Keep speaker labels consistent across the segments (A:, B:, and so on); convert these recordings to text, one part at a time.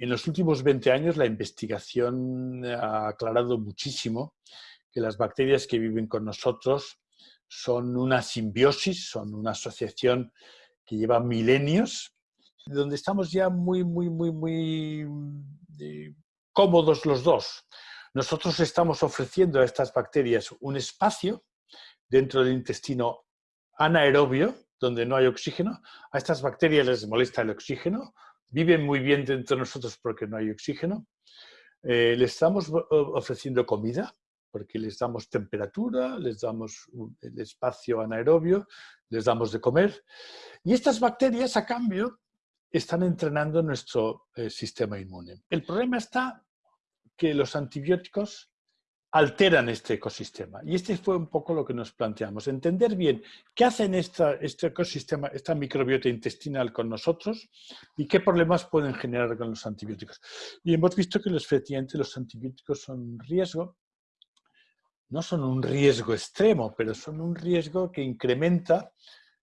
A: en los últimos 20 años la investigación ha aclarado muchísimo que las bacterias que viven con nosotros son una simbiosis, son una asociación que lleva milenios, donde estamos ya muy, muy, muy, muy eh, cómodos los dos. Nosotros estamos ofreciendo a estas bacterias un espacio dentro del intestino anaerobio, donde no hay oxígeno. A estas bacterias les molesta el oxígeno, viven muy bien dentro de nosotros porque no hay oxígeno. Eh, les estamos ofreciendo comida, porque les damos temperatura, les damos el espacio anaerobio, les damos de comer. Y estas bacterias, a cambio, están entrenando nuestro eh, sistema inmune. El problema está que los antibióticos alteran este ecosistema. Y este fue un poco lo que nos planteamos, entender bien qué hacen esta, este ecosistema, esta microbiota intestinal con nosotros y qué problemas pueden generar con los antibióticos. Y hemos visto que efectivamente los antibióticos son un riesgo, no son un riesgo extremo, pero son un riesgo que incrementa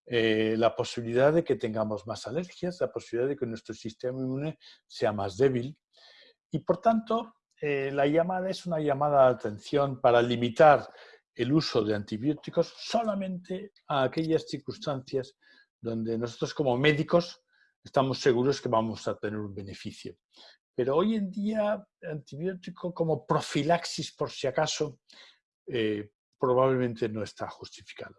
A: eh, la posibilidad de que tengamos más alergias, la posibilidad de que nuestro sistema inmune sea más débil. Y por tanto, eh, la llamada es una llamada de atención para limitar el uso de antibióticos solamente a aquellas circunstancias donde nosotros como médicos estamos seguros que vamos a tener un beneficio. Pero hoy en día, antibiótico como profilaxis, por si acaso, eh, probablemente no está justificado.